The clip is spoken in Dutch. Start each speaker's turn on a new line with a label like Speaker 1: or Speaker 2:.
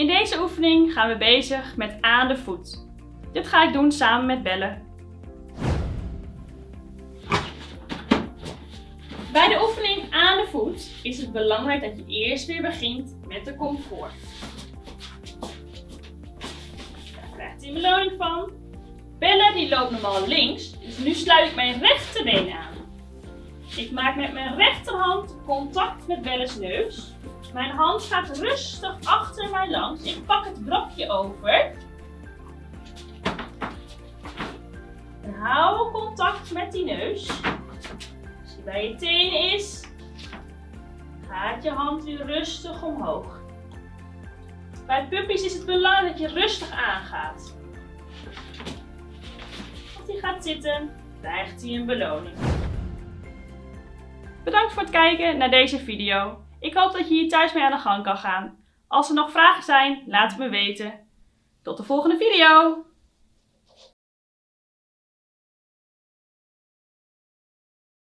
Speaker 1: In deze oefening gaan we bezig met aan de voet. Dit ga ik doen samen met Belle. Bij de oefening aan de voet is het belangrijk dat je eerst weer begint met de comfort. Daar krijgt hij beloning van. Belle die loopt normaal links, dus nu sluit ik mijn rechterbeen aan. Ik maak met mijn rechterhand contact met Belle's neus. Mijn hand gaat rustig achter mij langs. Ik pak het brokje over. En hou contact met die neus. Als die bij je tenen is, gaat je hand weer rustig omhoog. Bij puppies is het belangrijk dat je rustig aangaat. Als hij gaat zitten, krijgt hij een beloning. Bedankt voor het kijken naar deze video. Ik hoop dat je hier thuis mee aan de gang kan gaan. Als er nog vragen zijn, laat het me weten. Tot de volgende video!